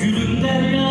Gülüm derler